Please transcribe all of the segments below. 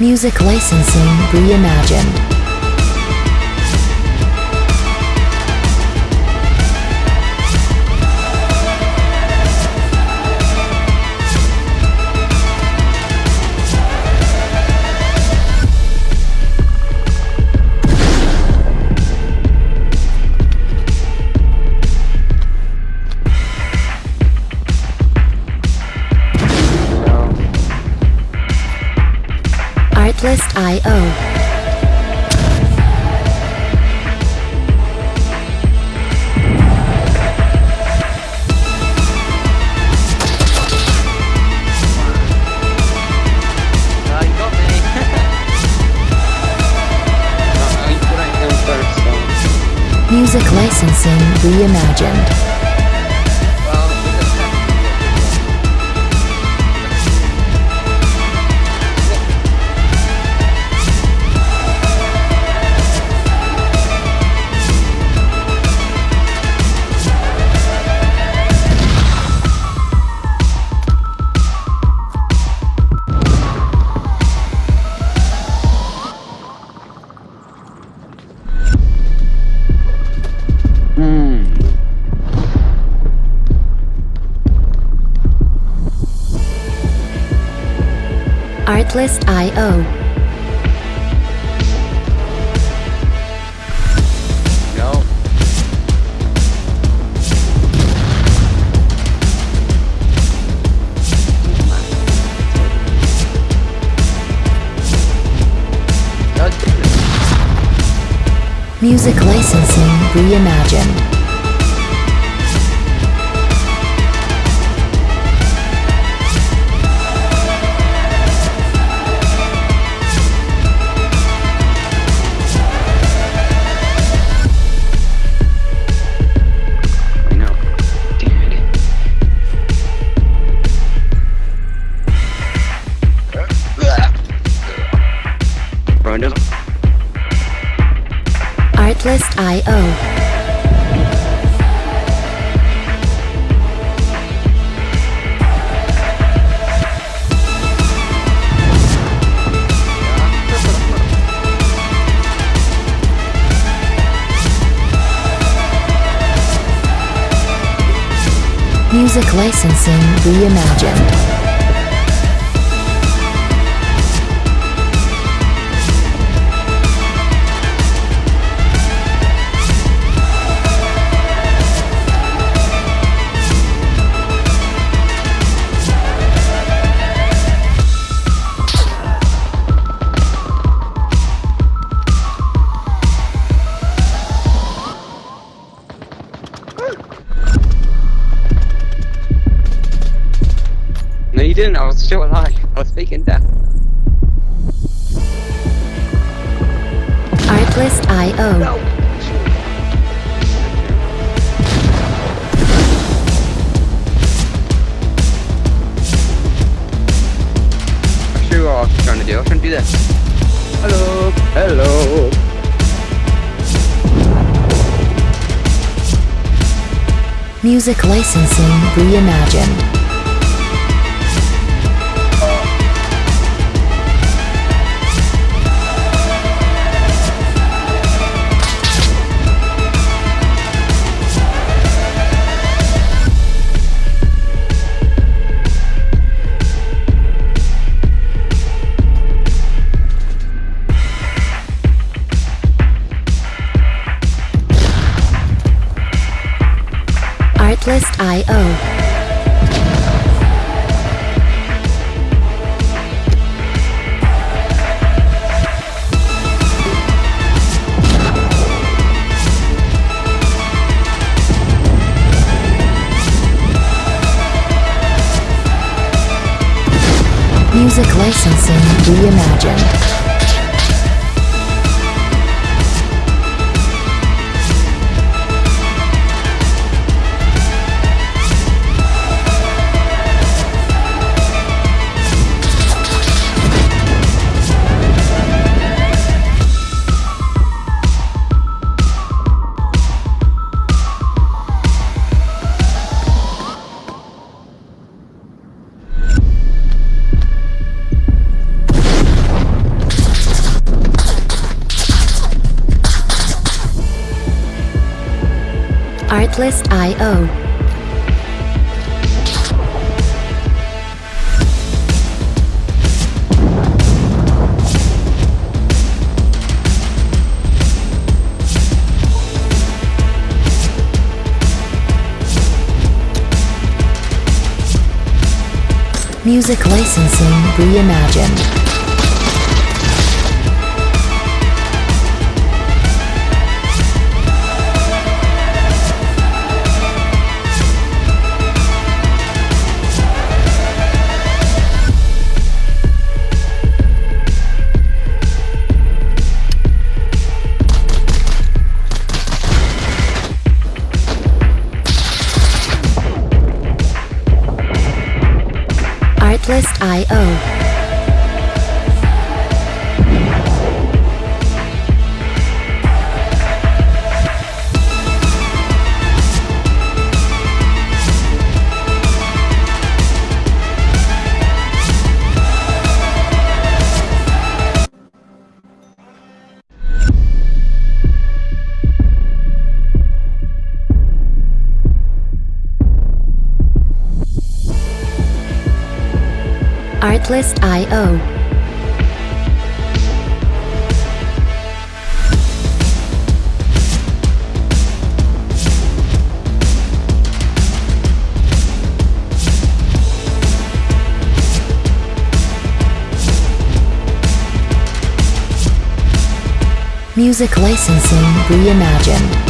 Music licensing reimagined. Reimagined. Artlist.io. No. Music licensing reimagined. Reimagined. Didn't. I was still alive. I was faking death. Artlist.io. No. I sure what I was trying to do. I was trying to do this. Hello. Hello. Music licensing reimagined. Music Artlist.io. Music licensing reimagined. Artlist.io. Music licensing reimagined.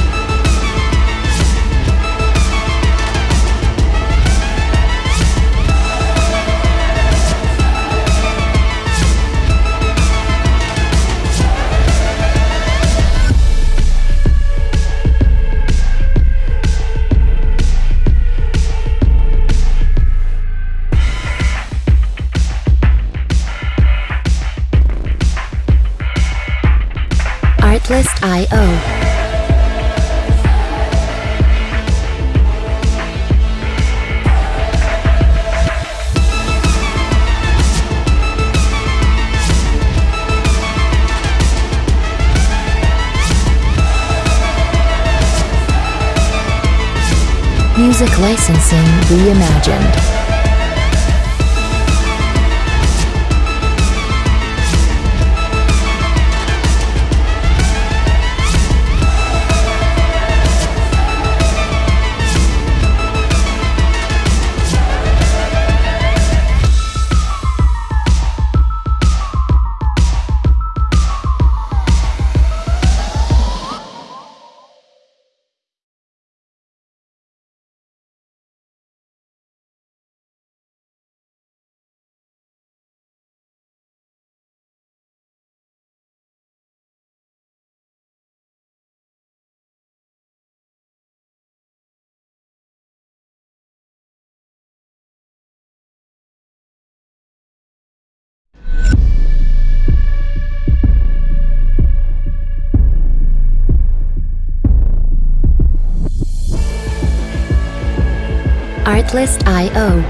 Artlist.io.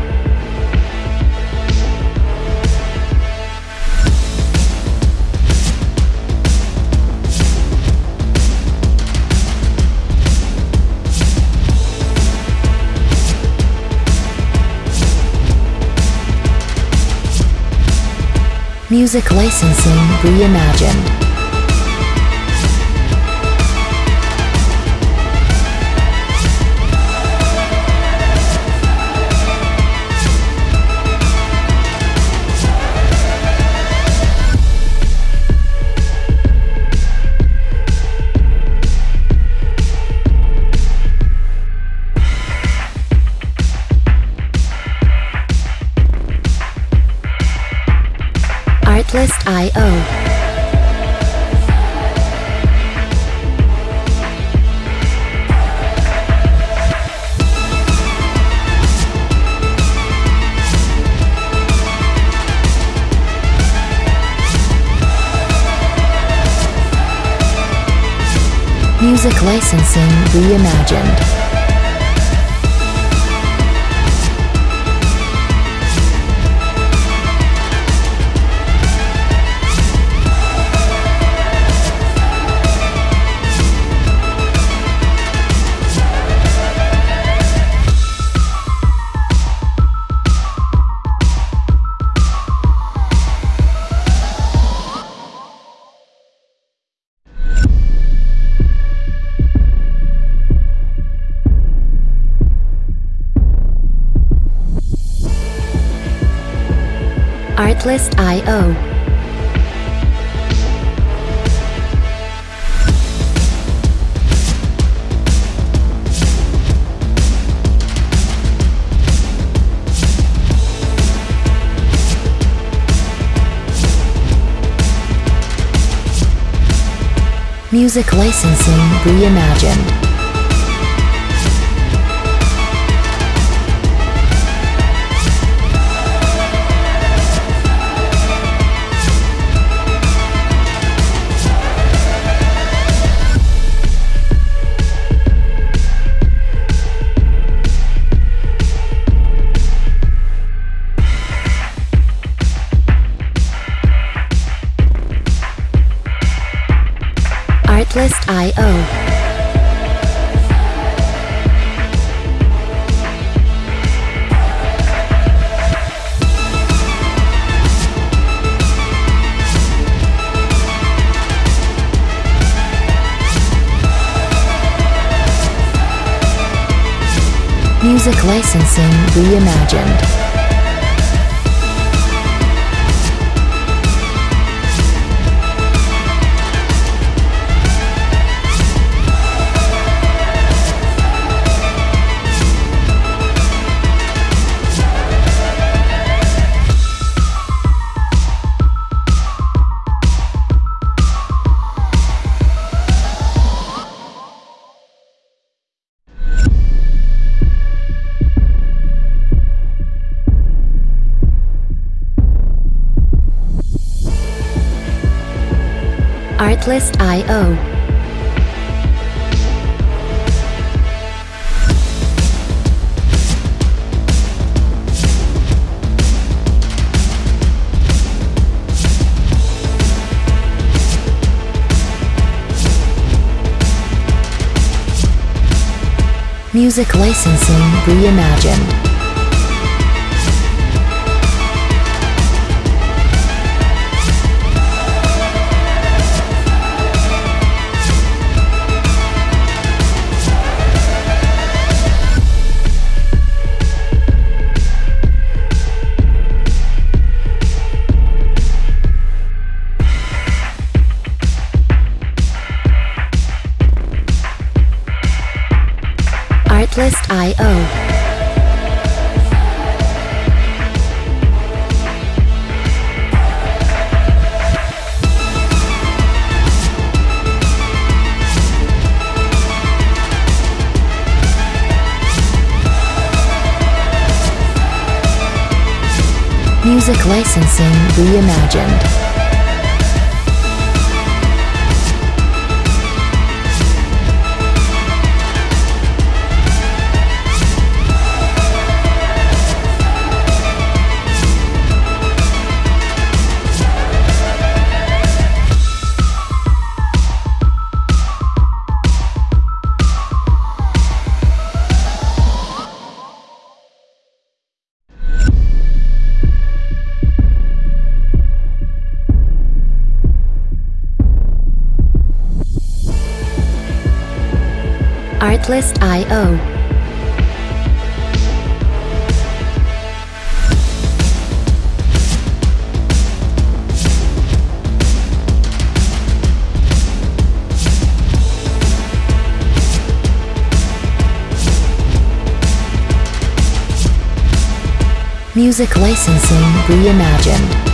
Music licensing reimagined. Artlist.io. Music licensing reimagined. Music licensing reimagined. Reimagined. Music licensing reimagined. Artlist.io. Music licensing reimagined. Artlist.io. Music licensing reimagined.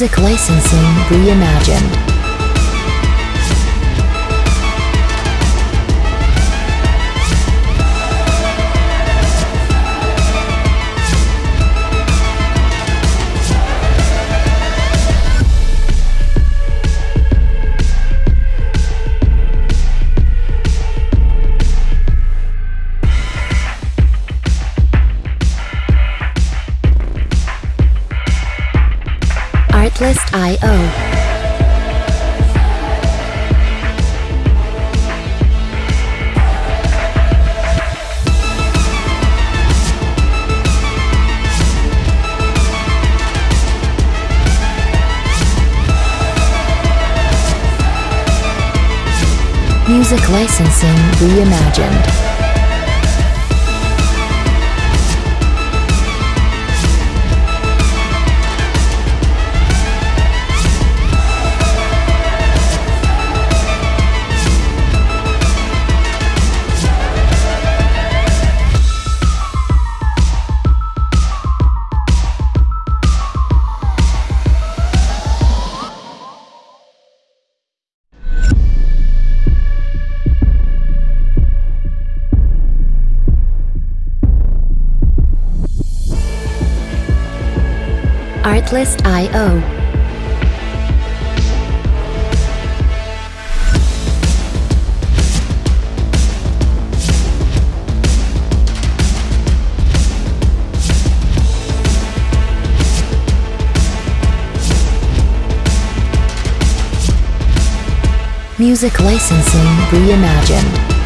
Music licensing reimagined. Reimagined. Artlist.io. Music licensing reimagined.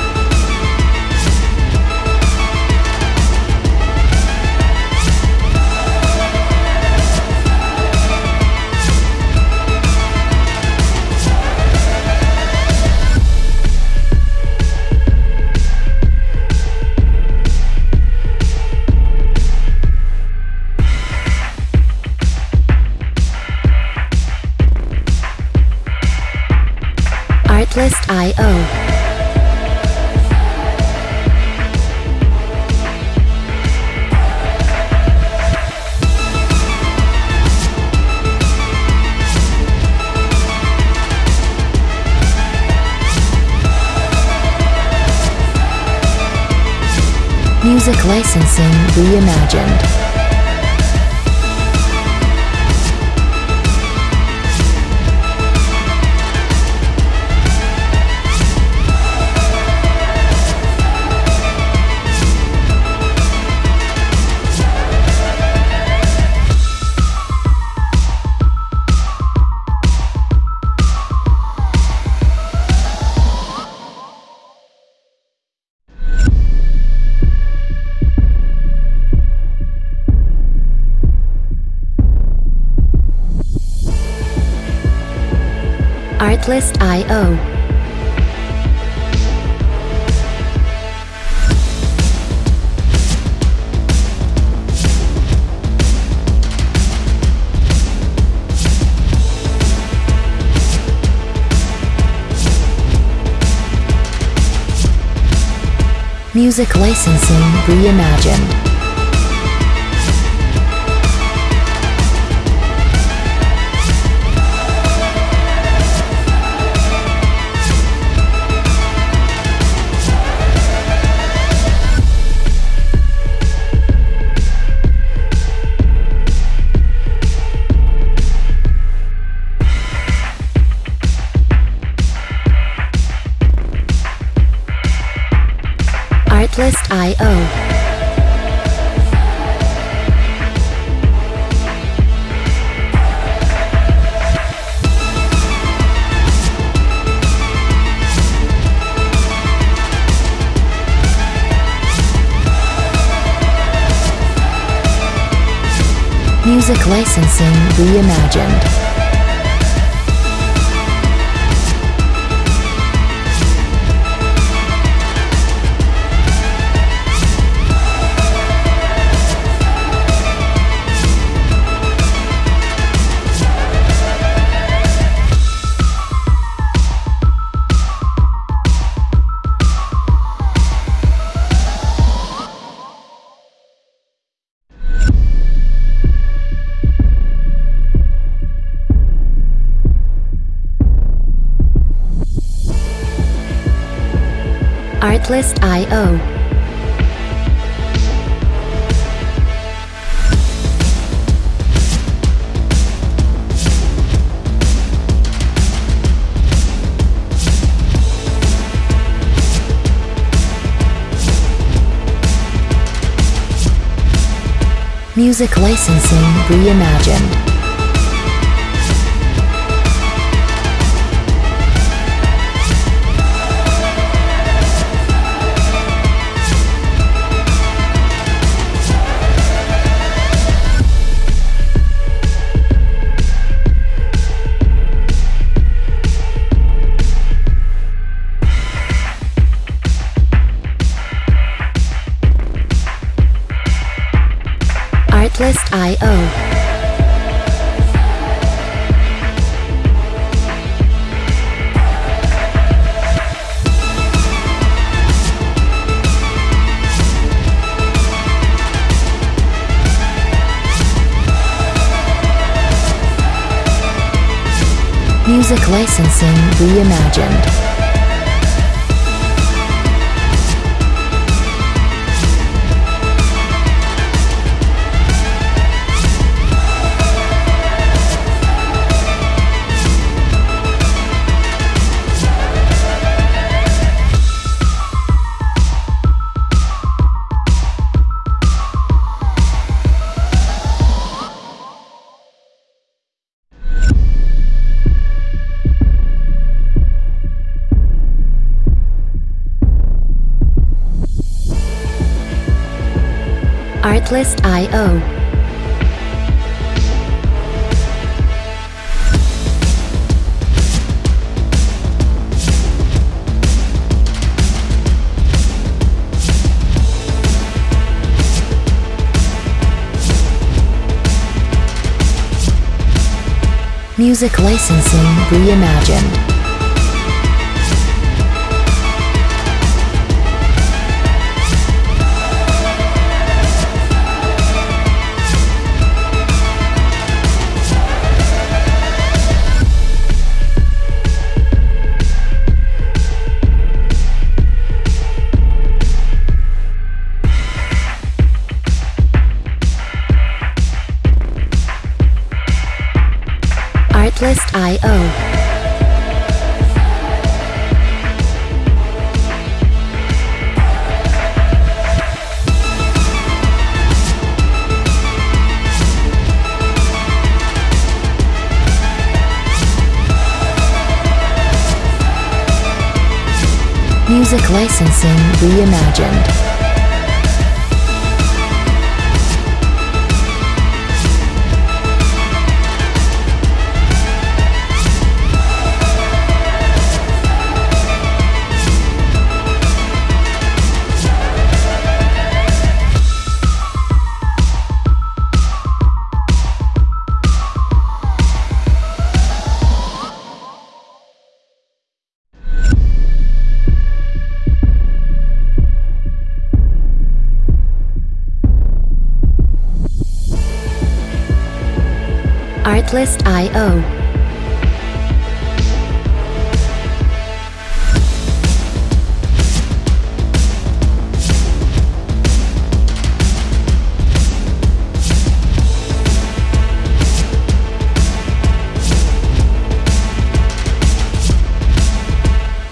Artlist.io. Music licensing reimagined. Licensing reimagined. I.O. Music licensing reimagined. Music licensing reimagined. Licensing reimagined. Artlist.io.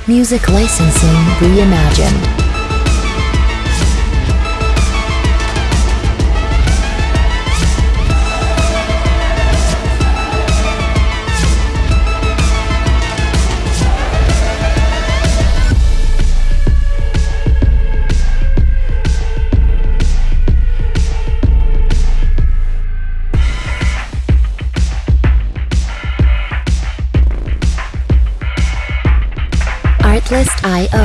Music licensing reimagined. Artlist.io.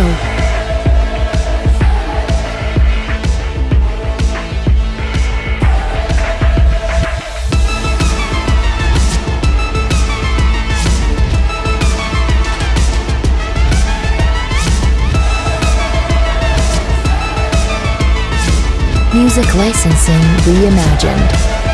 Music licensing reimagined.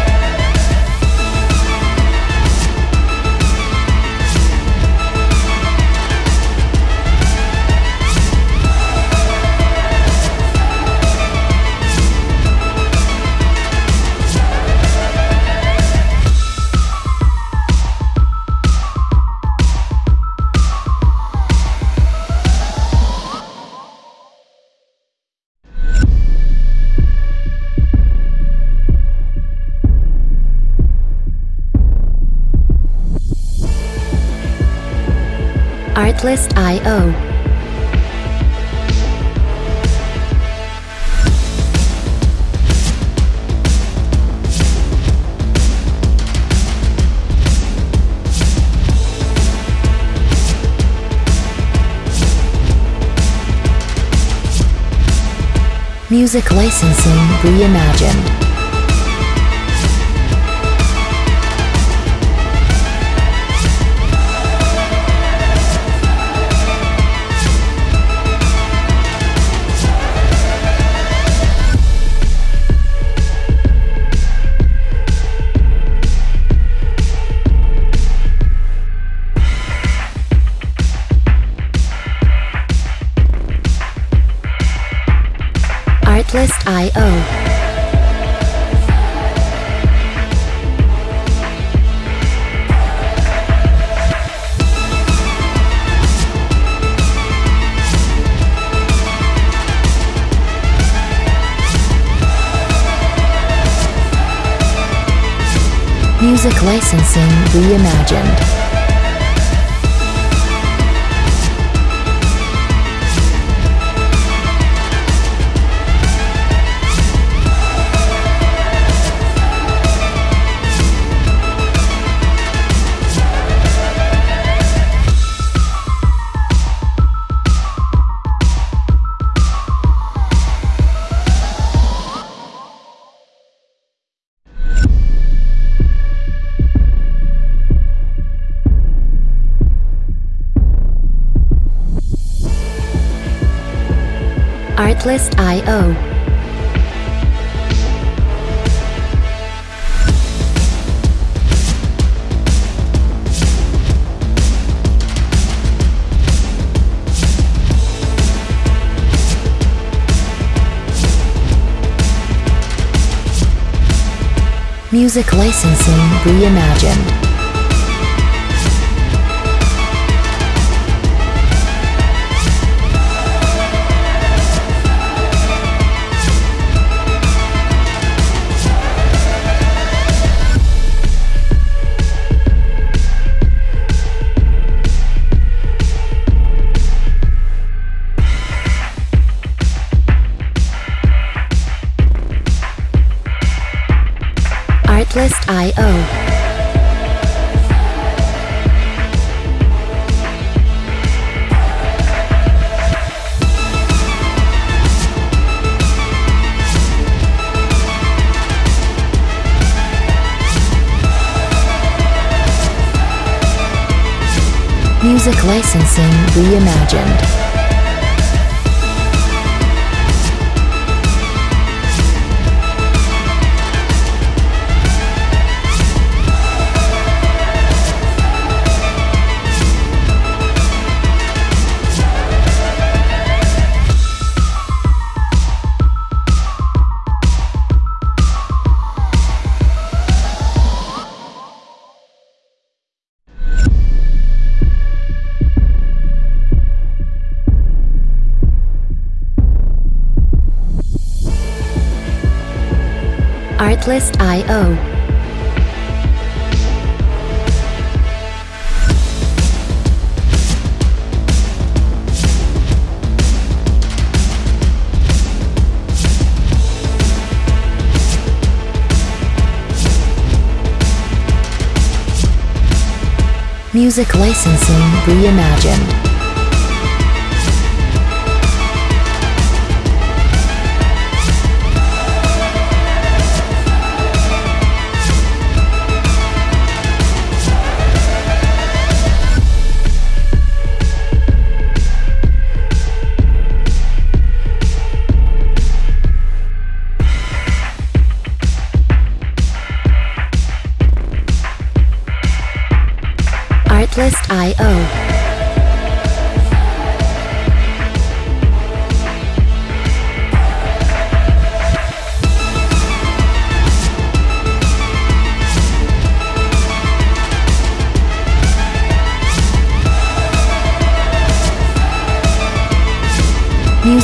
Music licensing reimagined. Artlist.io. Music licensing reimagined. Music licensing reimagined. Artlist.io. Music licensing reimagined. Artlist.io. Music licensing reimagined.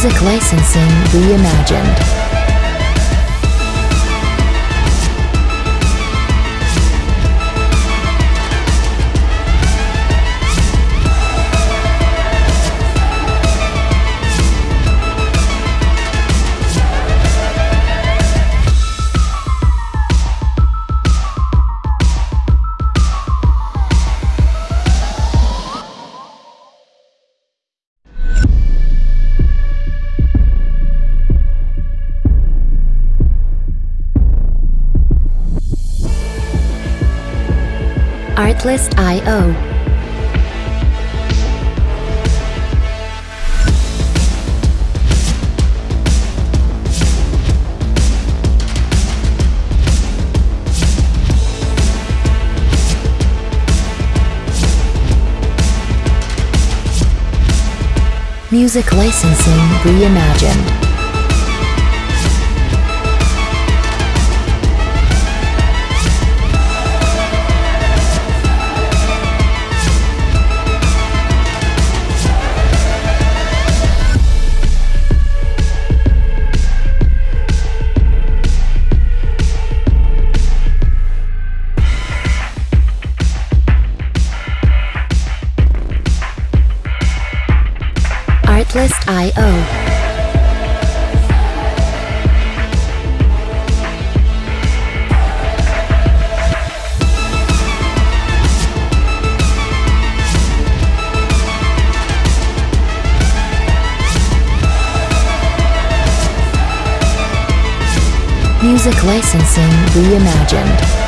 Music licensing reimagined. Music licensing reimagined. Music licensing reimagined.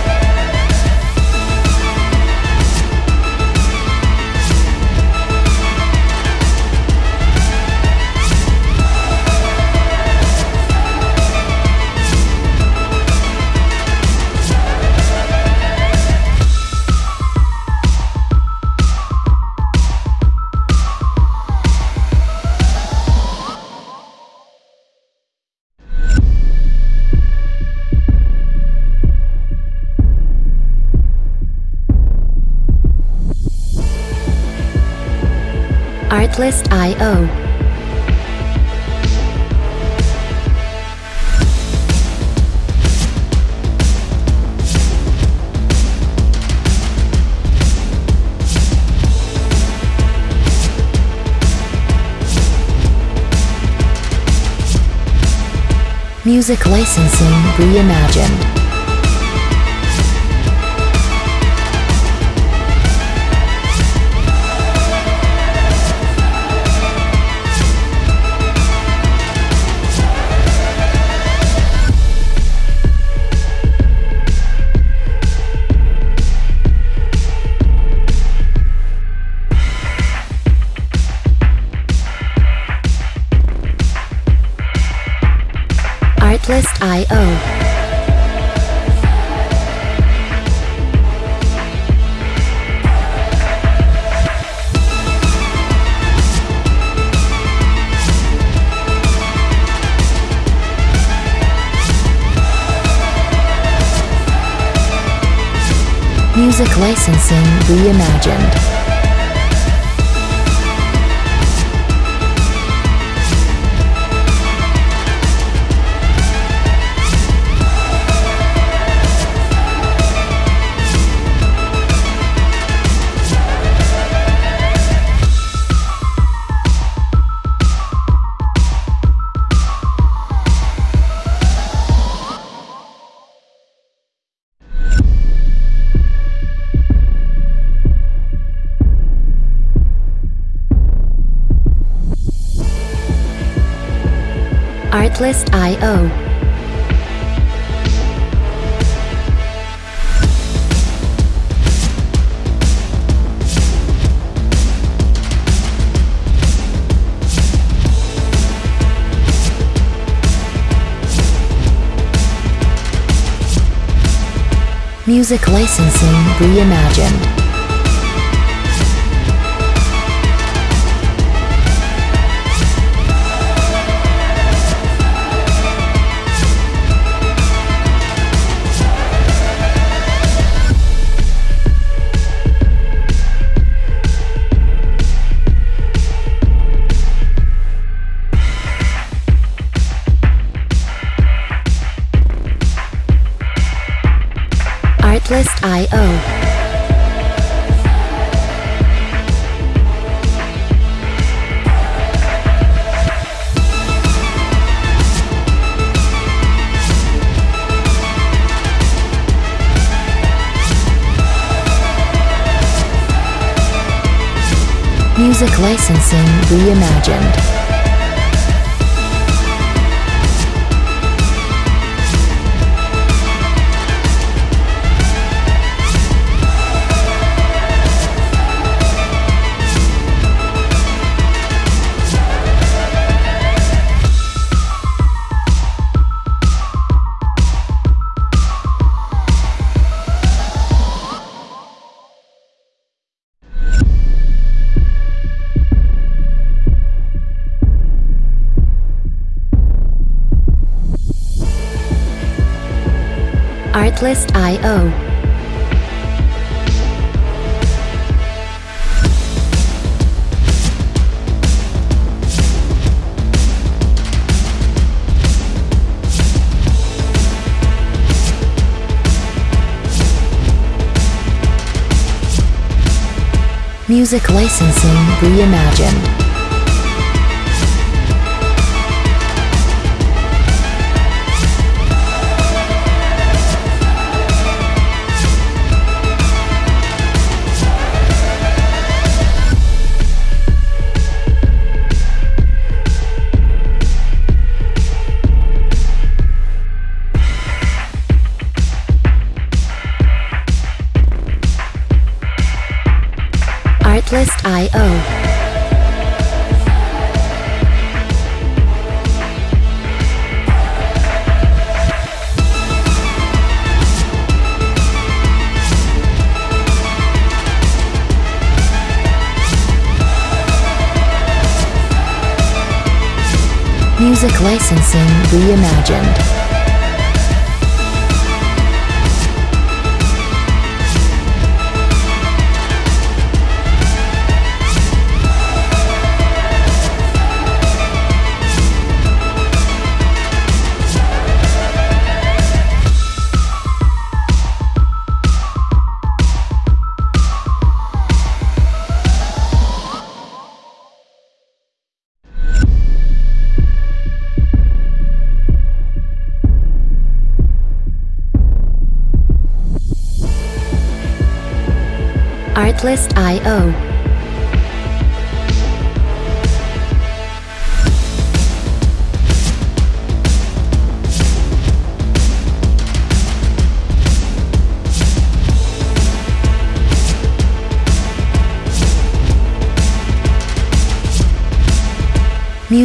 Artlist.io. Music licensing reimagined. Music licensing reimagined. Music licensing reimagined. Music licensing reimagined. Artlist.io. Music licensing reimagined. Music licensing reimagined.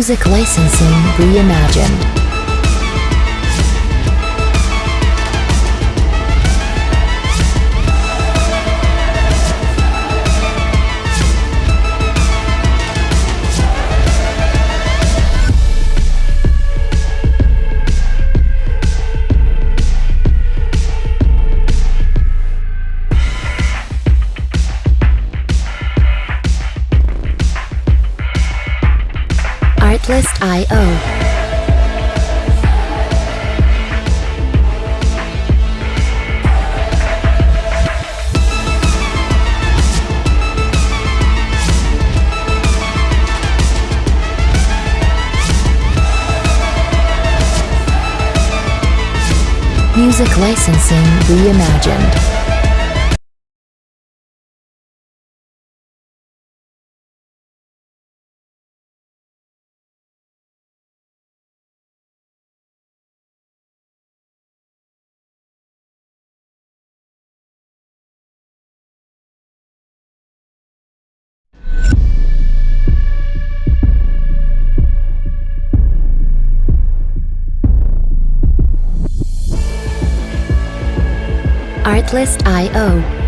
Music licensing reimagined. Licensing reimagined. Artlist.io.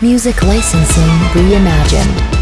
Music licensing reimagined.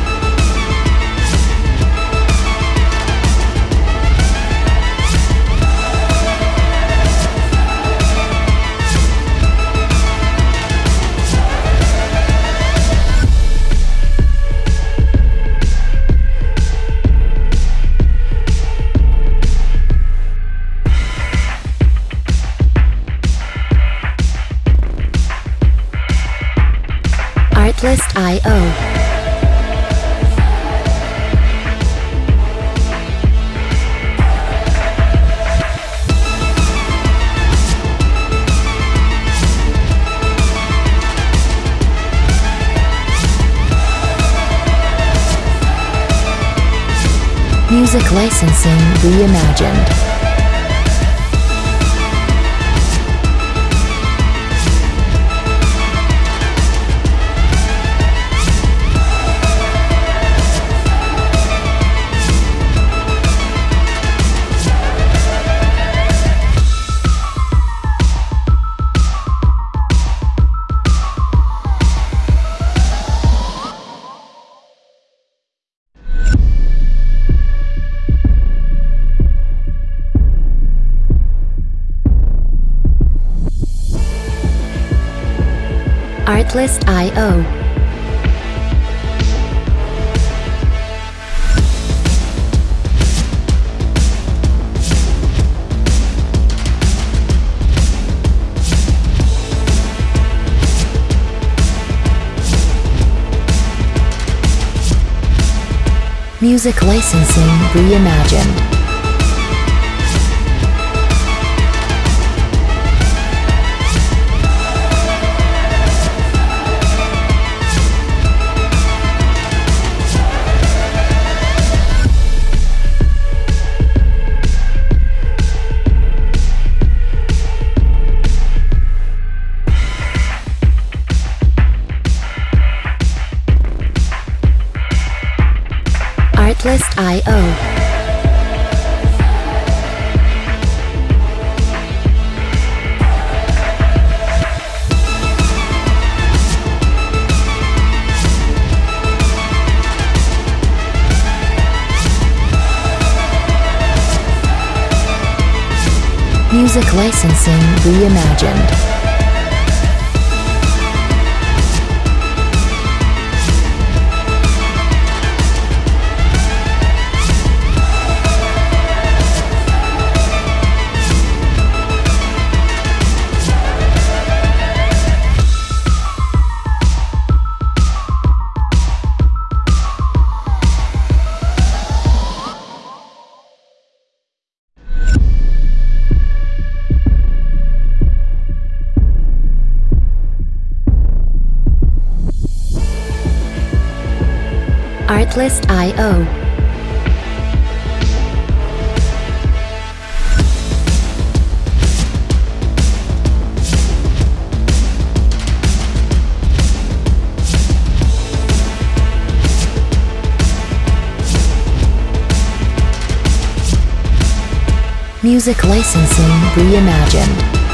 Licensing reimagined. Artlist.io. Music licensing reimagined. Artlist.io. Music licensing reimagined.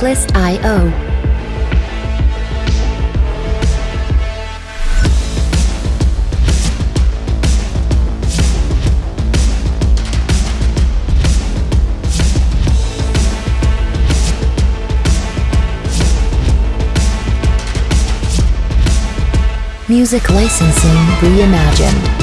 Artlist.io. Music licensing reimagined.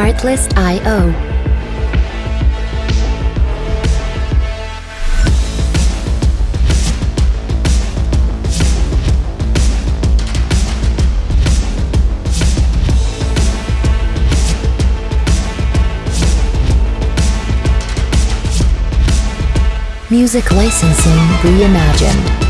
Artlist.io. Music licensing reimagined.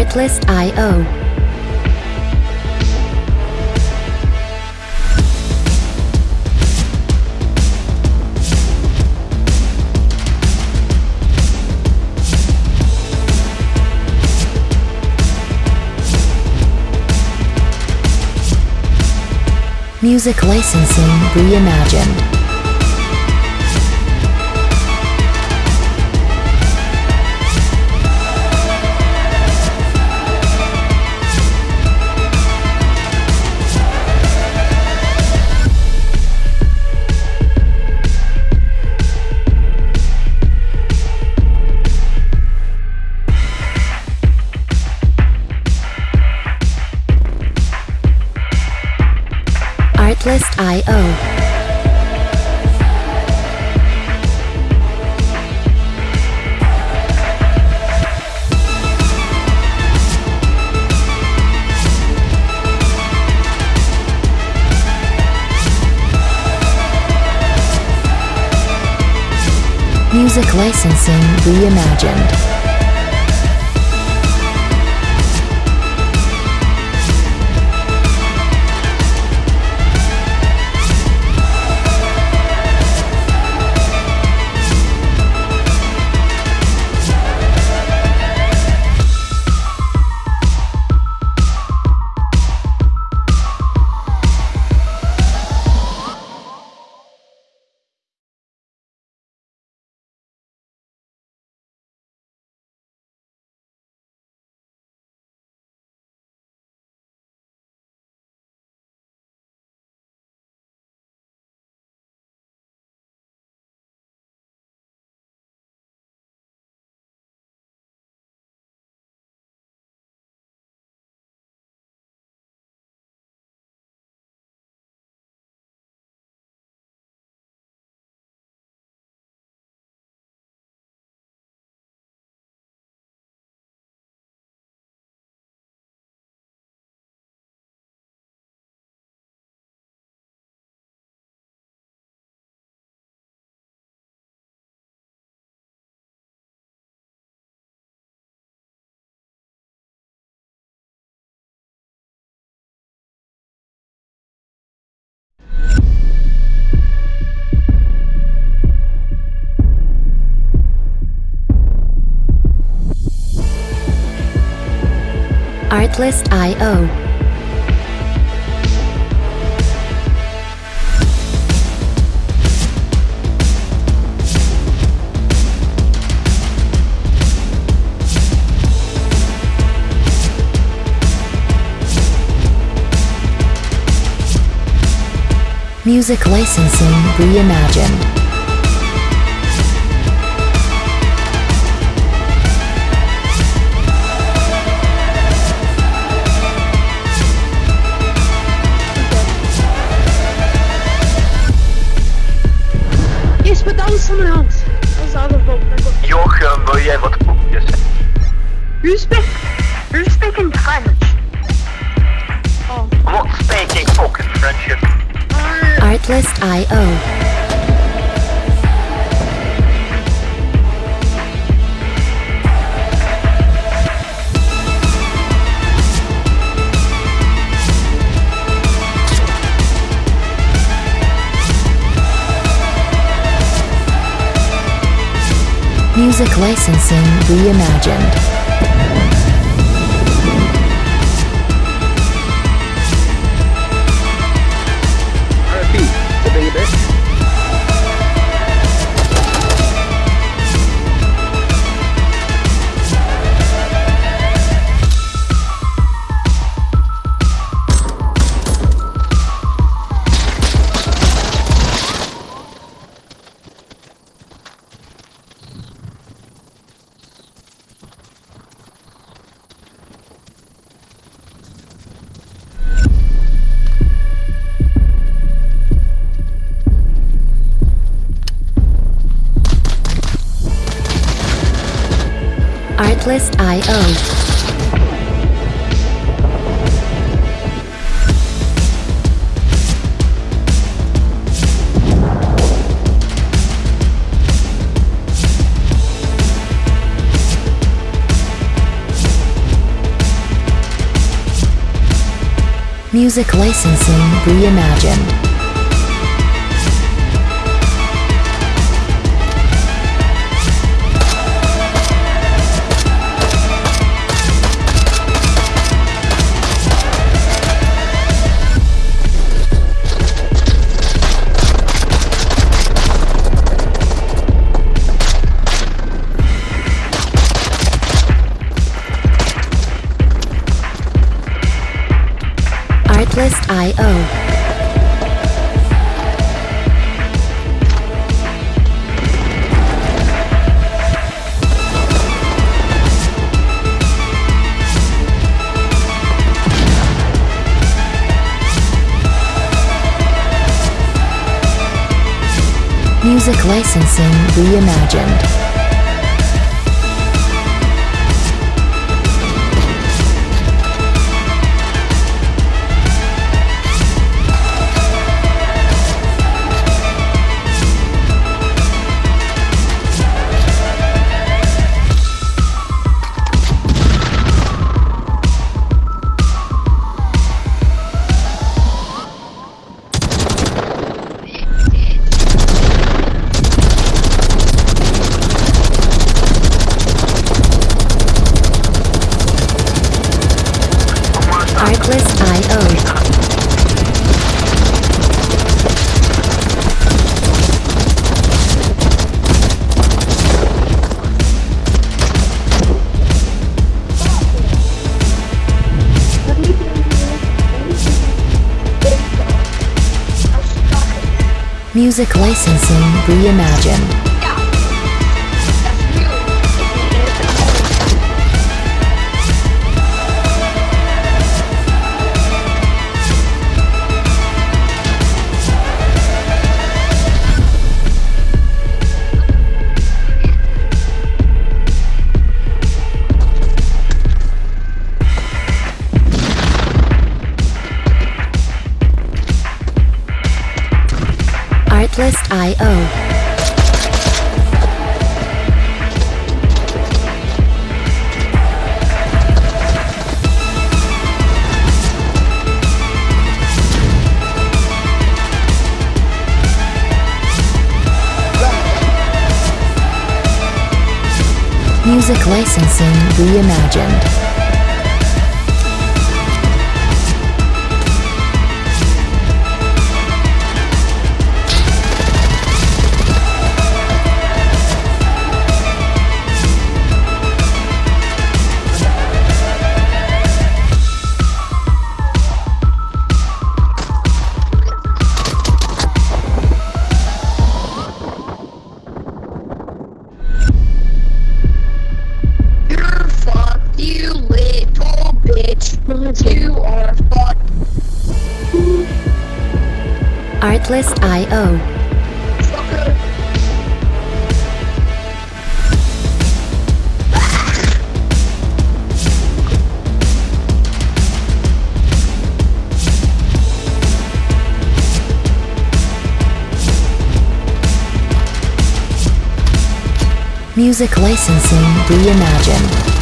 Artlist.io. Music licensing reimagined. Artlist.io. Music licensing reimagined. Jochen, wil jij wat koekjes? Who's speak? Who's speaking French? Oh. What speaking fucking French? Artlist.io. Music licensing reimagined. Music licensing reimagined. Artlist.io. Music licensing reimagined. Reimagined. Artlist.io. Music licensing reimagined. Music licensing reimagined.